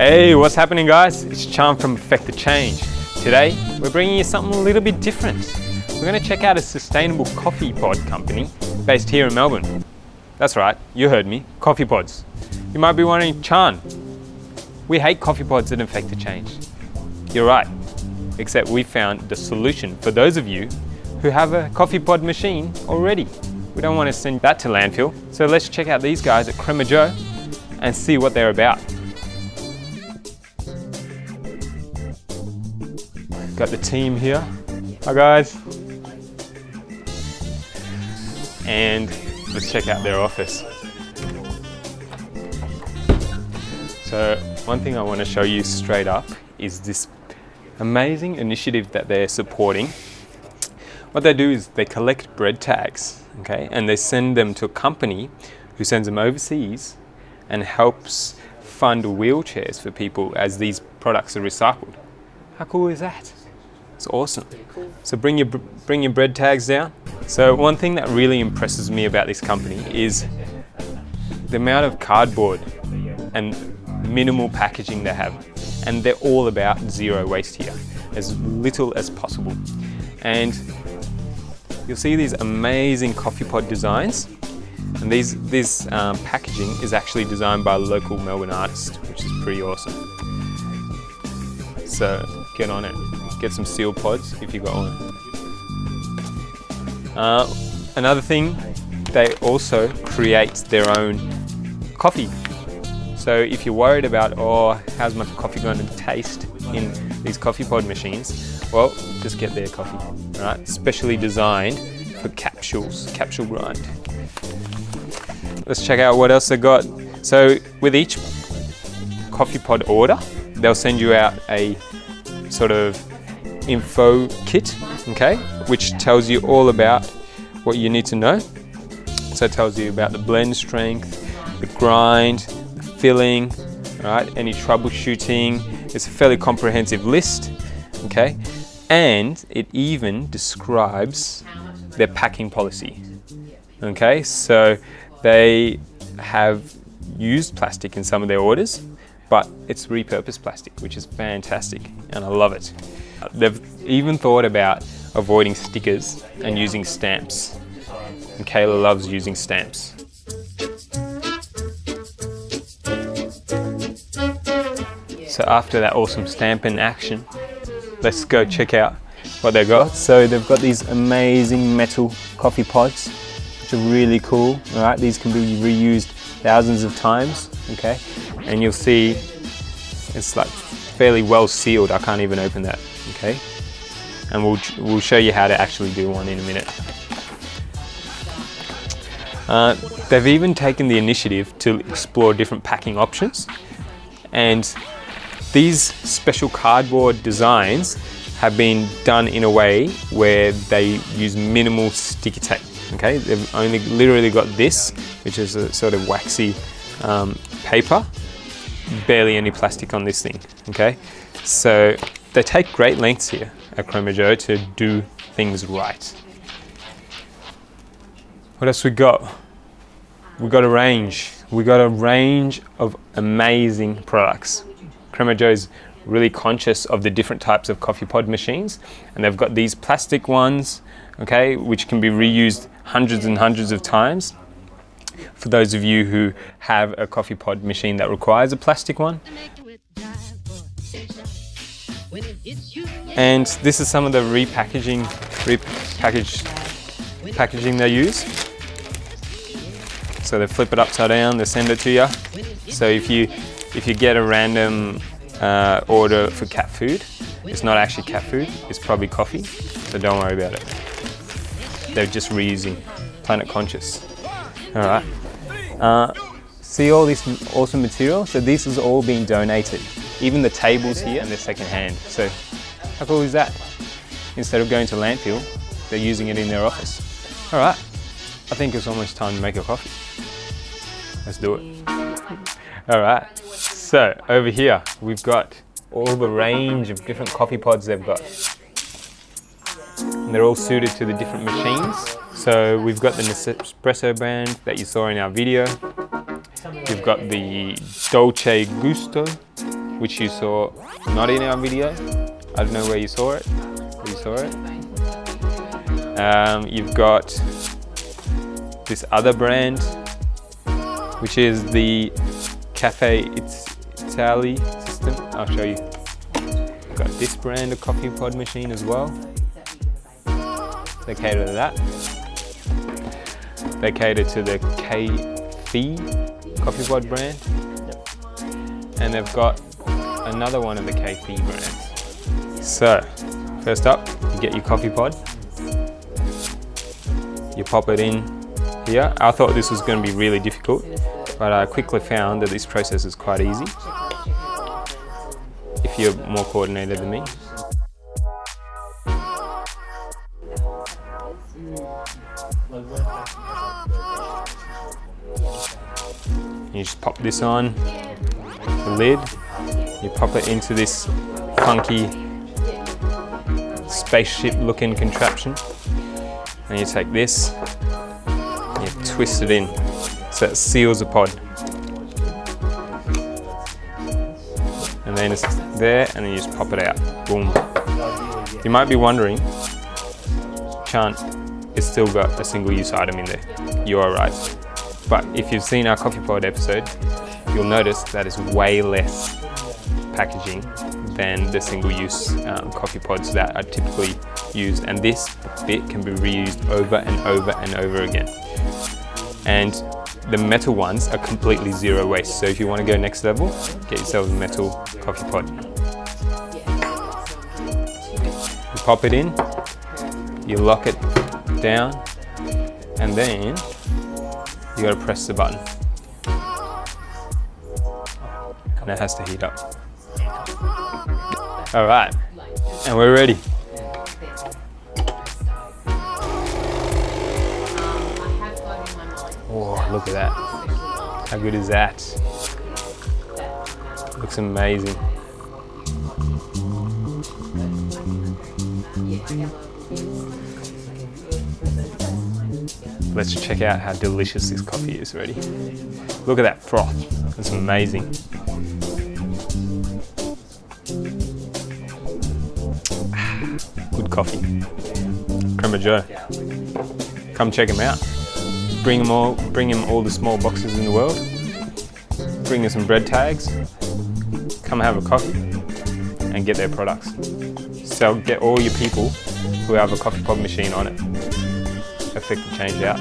Hey, what's happening guys? It's Charm from Effect the Change. Today, we're bringing you something a little bit different. We're going to check out a sustainable coffee pod company based here in Melbourne. That's right, you heard me, coffee pods. You might be wondering, Chan, we hate coffee pods at the Change. You're right, except we found the solution for those of you who have a coffee pod machine already. We don't want to send that to landfill, so let's check out these guys at Crema Joe and see what they're about. Got the team here. Hi guys. And let's check out their office. So one thing I want to show you straight up is this amazing initiative that they're supporting. What they do is they collect bread tags, okay, and they send them to a company who sends them overseas and helps fund wheelchairs for people as these products are recycled. How cool is that? It's awesome. So bring your, bring your bread tags down. So one thing that really impresses me about this company is the amount of cardboard and minimal packaging they have. And they're all about zero waste here, as little as possible. And you'll see these amazing coffee pod designs. And these, this um, packaging is actually designed by a local Melbourne artist, which is pretty awesome. So get on it get some seal pods if you got one. Uh, another thing, they also create their own coffee. So if you're worried about, oh, how's my coffee going to taste in these coffee pod machines, well, just get their coffee, right? Specially designed for capsules, capsule grind. Let's check out what else they got. So with each coffee pod order, they'll send you out a sort of info kit, okay, which tells you all about what you need to know. So it tells you about the blend strength, the grind, the filling, right, any troubleshooting. It's a fairly comprehensive list, okay, and it even describes their packing policy, okay. So they have used plastic in some of their orders, but it's repurposed plastic, which is fantastic, and I love it. They've even thought about avoiding stickers and using stamps. And Kayla loves using stamps. So after that awesome stamp in action, let's go check out what they've got. So they've got these amazing metal coffee pods, which are really cool. All right, these can be reused thousands of times, okay? And you'll see it's like fairly well sealed. I can't even open that okay? And we'll, we'll show you how to actually do one in a minute. Uh, they've even taken the initiative to explore different packing options and these special cardboard designs have been done in a way where they use minimal sticky tape. Okay, they've only literally got this, which is a sort of waxy um, paper, barely any plastic on this thing. Okay, so they take great lengths here at Crema Joe to do things right. What else we got? We got a range. We got a range of amazing products. Crema Joe is really conscious of the different types of coffee pod machines and they've got these plastic ones okay which can be reused hundreds and hundreds of times for those of you who have a coffee pod machine that requires a plastic one and this is some of the repackaging, repackaged packaging they use. So they flip it upside down, they send it to you. So if you if you get a random uh, order for cat food, it's not actually cat food, it's probably coffee. So don't worry about it. They're just reusing, planet conscious. All right. Uh, see all this awesome material? So this is all being donated. Even the tables here and they're second hand. So how cool is that? Instead of going to landfill, they're using it in their office. All right, I think it's almost time to make a coffee. Let's do it. All right, so over here, we've got all the range of different coffee pods they've got. And they're all suited to the different machines. So we've got the Nespresso brand that you saw in our video. We've got the Dolce Gusto which you saw not in our video. I don't know where you saw it. Where you saw it. Um, you've got this other brand, which is the Cafe Italy system. I'll show you. We've got this brand of coffee pod machine as well. They cater to that. They cater to the K-Fee coffee pod brand. And they've got another one of the K-Fee brands. So, first up, you get your coffee pod. You pop it in here. I thought this was going to be really difficult, but I quickly found that this process is quite easy if you're more coordinated than me. You just pop this on, the lid, you pop it into this funky spaceship looking contraption and you take this, you twist it in so it seals the pod. And then it's there and then you just pop it out, boom. You might be wondering, Chant, it's still got a single use item in there. You are right. But if you've seen our coffee pod episode, you'll notice that it's way less packaging than the single-use um, coffee pods that are typically used. And this bit can be reused over and over and over again. And the metal ones are completely zero waste. So if you want to go next level, get yourself a metal coffee pod. You pop it in, you lock it down, and then you gotta press the button. And it has to heat up. All right, and we're ready. Oh, look at that. How good is that? Looks amazing. Let's check out how delicious this coffee is already. Look at that froth, it's amazing. Coffee. Crema Joe. Come check him out. Bring him all, bring him all the small boxes in the world. Bring him some bread tags. Come have a coffee and get their products. So get all your people who have a coffee pod machine on it effect the change out.